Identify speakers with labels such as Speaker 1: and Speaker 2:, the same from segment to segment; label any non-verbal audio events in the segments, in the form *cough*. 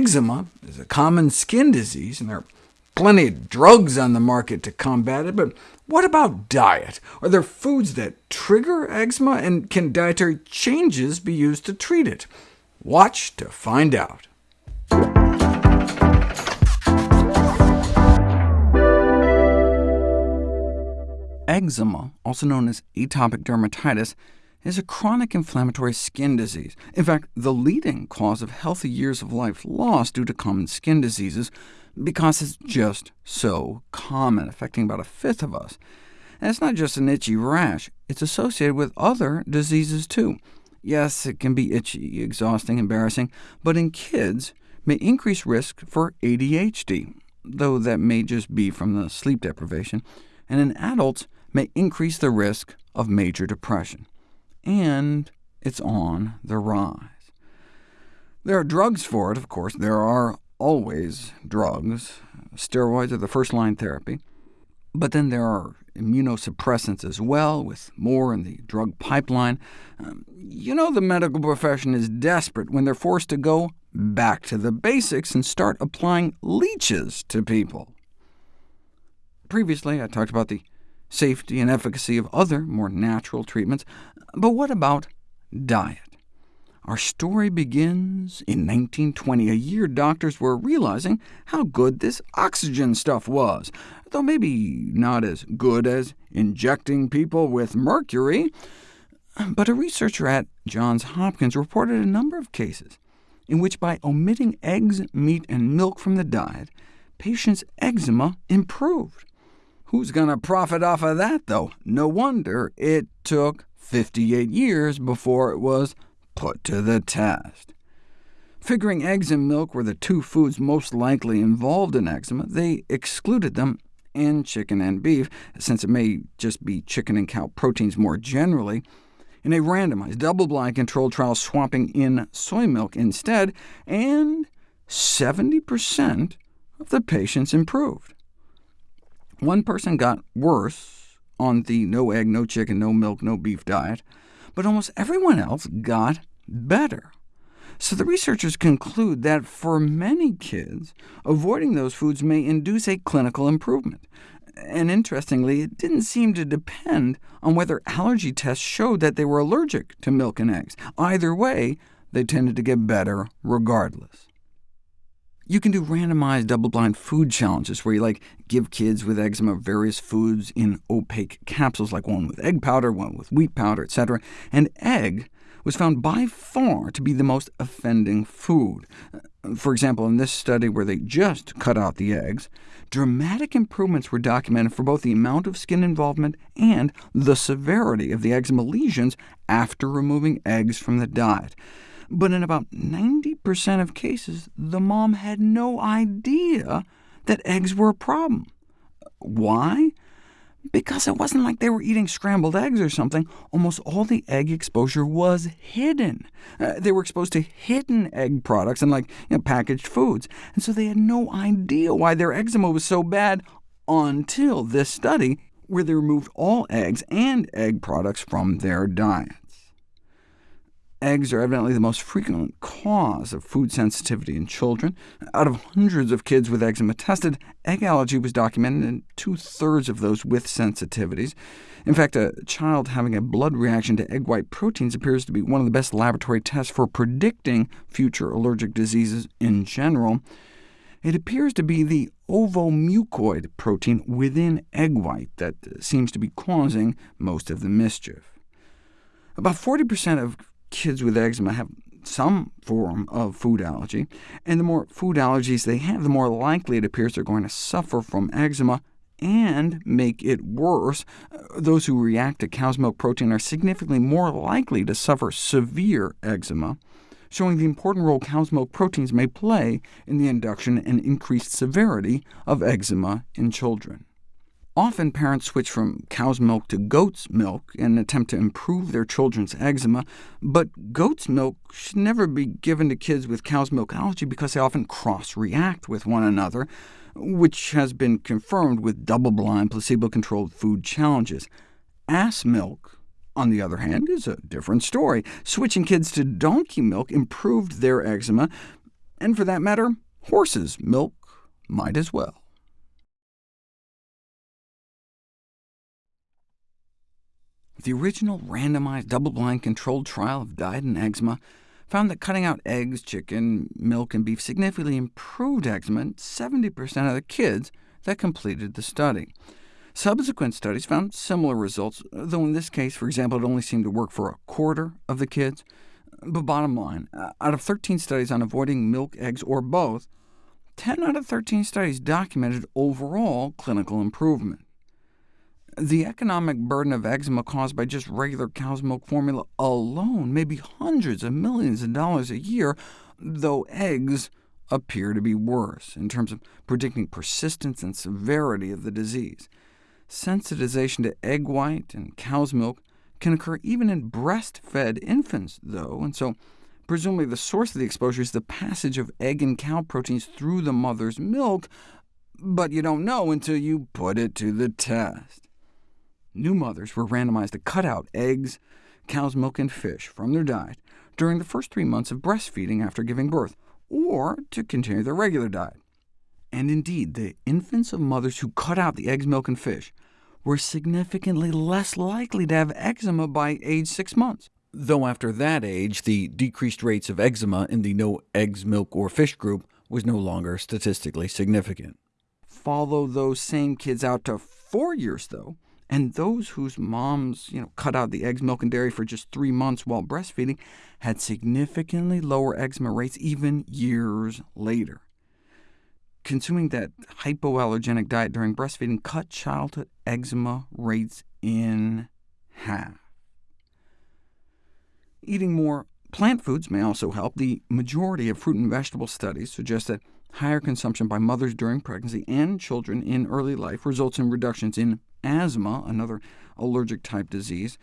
Speaker 1: Eczema is a common skin disease, and there are plenty of drugs on the market to combat it, but what about diet? Are there foods that trigger eczema, and can dietary changes be used to treat it? Watch to find out. Eczema, also known as atopic dermatitis, is a chronic inflammatory skin disease. In fact, the leading cause of healthy years of life lost due to common skin diseases, because it's just so common, affecting about a fifth of us. And it's not just an itchy rash, it's associated with other diseases too. Yes, it can be itchy, exhausting, embarrassing, but in kids may increase risk for ADHD, though that may just be from the sleep deprivation, and in adults may increase the risk of major depression. And it's on the rise. There are drugs for it, of course. There are always drugs. Steroids are the first-line therapy. But then there are immunosuppressants as well, with more in the drug pipeline. Um, you know the medical profession is desperate when they're forced to go back to the basics and start applying leeches to people. Previously, I talked about the safety and efficacy of other, more natural treatments. But what about diet? Our story begins in 1920, a year doctors were realizing how good this oxygen stuff was, though maybe not as good as injecting people with mercury. But a researcher at Johns Hopkins reported a number of cases in which by omitting eggs, meat, and milk from the diet, patients' eczema improved. Who's going to profit off of that, though? No wonder it took 58 years before it was put to the test. Figuring eggs and milk were the two foods most likely involved in eczema, they excluded them and chicken and beef, since it may just be chicken and cow proteins more generally, in a randomized, double-blind controlled trial swapping in soy milk instead, and 70% of the patients improved. One person got worse on the no egg, no chicken, no milk, no beef diet, but almost everyone else got better. So the researchers conclude that for many kids, avoiding those foods may induce a clinical improvement. And interestingly, it didn't seem to depend on whether allergy tests showed that they were allergic to milk and eggs. Either way, they tended to get better regardless. You can do randomized double-blind food challenges, where you like give kids with eczema various foods in opaque capsules, like one with egg powder, one with wheat powder, etc. And egg was found by far to be the most offending food. For example, in this study where they just cut out the eggs, dramatic improvements were documented for both the amount of skin involvement and the severity of the eczema lesions after removing eggs from the diet. But in about 90% of cases, the mom had no idea that eggs were a problem. Why? Because it wasn't like they were eating scrambled eggs or something. Almost all the egg exposure was hidden. Uh, they were exposed to hidden egg products and like you know, packaged foods, and so they had no idea why their eczema was so bad until this study, where they removed all eggs and egg products from their diet. Eggs are evidently the most frequent cause of food sensitivity in children. Out of hundreds of kids with eczema tested, egg allergy was documented in two-thirds of those with sensitivities. In fact, a child having a blood reaction to egg white proteins appears to be one of the best laboratory tests for predicting future allergic diseases in general. It appears to be the ovomucoid protein within egg white that seems to be causing most of the mischief. About 40% of kids with eczema have some form of food allergy, and the more food allergies they have, the more likely it appears they're going to suffer from eczema and make it worse. Uh, those who react to cow's milk protein are significantly more likely to suffer severe eczema, showing the important role cow's milk proteins may play in the induction and increased severity of eczema in children. Often parents switch from cow's milk to goat's milk in an attempt to improve their children's eczema, but goat's milk should never be given to kids with cow's milk allergy because they often cross-react with one another, which has been confirmed with double-blind, placebo-controlled food challenges. Ass milk, on the other hand, is a different story. Switching kids to donkey milk improved their eczema, And for that matter, horses' milk might as well. The original randomized double-blind controlled trial of diet and eczema found that cutting out eggs, chicken, milk, and beef significantly improved eczema in 70% of the kids that completed the study. Subsequent studies found similar results, though in this case, for example, it only seemed to work for a quarter of the kids. But bottom line, uh, out of 13 studies on avoiding milk, eggs, or both, 10 out of 13 studies documented overall clinical improvement. The economic burden of eczema caused by just regular cow's milk formula alone may be hundreds of millions of dollars a year, though eggs appear to be worse in terms of predicting persistence and severity of the disease. Sensitization to egg white and cow's milk can occur even in breastfed infants, though, and so presumably the source of the exposure is the passage of egg and cow proteins through the mother's milk, but you don't know until you put it to the test. New mothers were randomized to cut out eggs, cow's milk, and fish from their diet during the first three months of breastfeeding after giving birth, or to continue their regular diet. And indeed, the infants of mothers who cut out the eggs, milk, and fish were significantly less likely to have eczema by age six months, though after that age the decreased rates of eczema in the no eggs, milk, or fish group was no longer statistically significant. Follow those same kids out to four years, though, and those whose moms you know, cut out the eggs, milk, and dairy for just three months while breastfeeding had significantly lower eczema rates even years later. Consuming that hypoallergenic diet during breastfeeding cut childhood eczema rates in half. Eating more plant foods may also help. The majority of fruit and vegetable studies suggest that higher consumption by mothers during pregnancy and children in early life results in reductions in asthma, another allergic-type disease.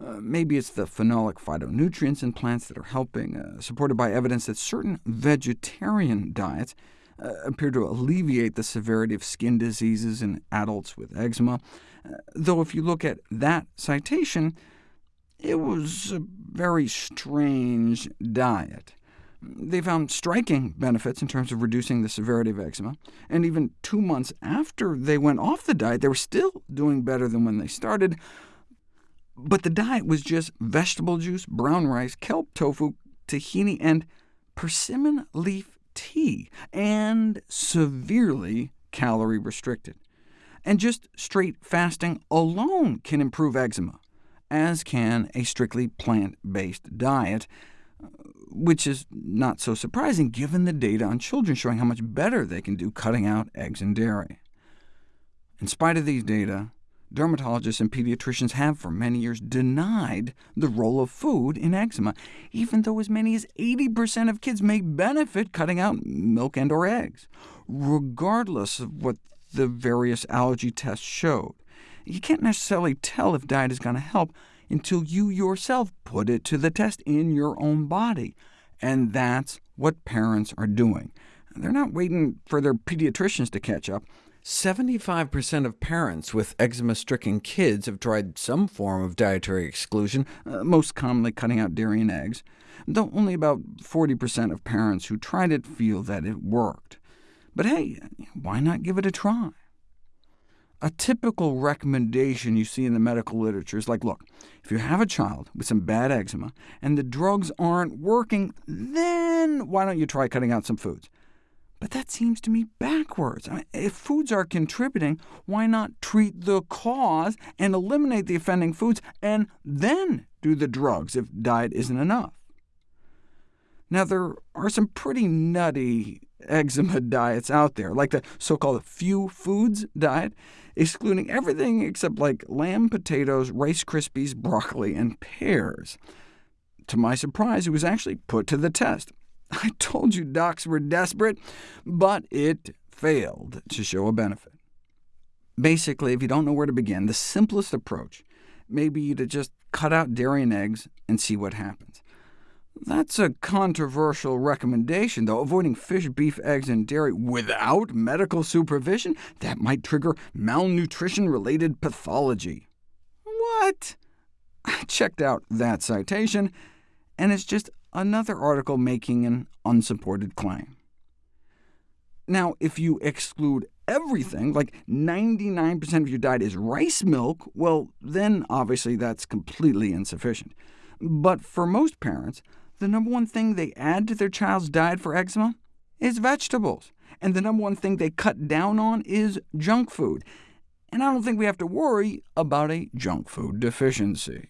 Speaker 1: Uh, maybe it's the phenolic phytonutrients in plants that are helping, uh, supported by evidence that certain vegetarian diets uh, appear to alleviate the severity of skin diseases in adults with eczema, uh, though if you look at that citation, it was a very strange diet. They found striking benefits in terms of reducing the severity of eczema, and even two months after they went off the diet, they were still doing better than when they started. But the diet was just vegetable juice, brown rice, kelp tofu, tahini, and persimmon leaf tea, and severely calorie restricted. And just straight fasting alone can improve eczema, as can a strictly plant-based diet which is not so surprising given the data on children showing how much better they can do cutting out eggs and dairy. In spite of these data, dermatologists and pediatricians have for many years denied the role of food in eczema, even though as many as 80% of kids may benefit cutting out milk and or eggs, regardless of what the various allergy tests showed. You can't necessarily tell if diet is going to help until you yourself put it to the test in your own body. And that's what parents are doing. They're not waiting for their pediatricians to catch up. 75% of parents with eczema-stricken kids have tried some form of dietary exclusion, uh, most commonly cutting out dairy and eggs, though only about 40% of parents who tried it feel that it worked. But hey, why not give it a try? A typical recommendation you see in the medical literature is like, look, if you have a child with some bad eczema, and the drugs aren't working, then why don't you try cutting out some foods? But that seems to me backwards. I mean, if foods are contributing, why not treat the cause and eliminate the offending foods, and then do the drugs if diet isn't enough? Now, there are some pretty nutty eczema diets out there, like the so-called few foods diet, excluding everything except like lamb, potatoes, Rice Krispies, broccoli, and pears. To my surprise, it was actually put to the test. *laughs* I told you docs were desperate, but it failed to show a benefit. Basically, if you don't know where to begin, the simplest approach may be to just cut out dairy and eggs and see what happens. That's a controversial recommendation, though. Avoiding fish, beef, eggs, and dairy without medical supervision? That might trigger malnutrition-related pathology. What? I checked out that citation, and it's just another article making an unsupported claim. Now, if you exclude everything, like 99% of your diet is rice milk, well, then obviously that's completely insufficient. But for most parents, the number one thing they add to their child's diet for eczema is vegetables, and the number one thing they cut down on is junk food. And I don't think we have to worry about a junk food deficiency.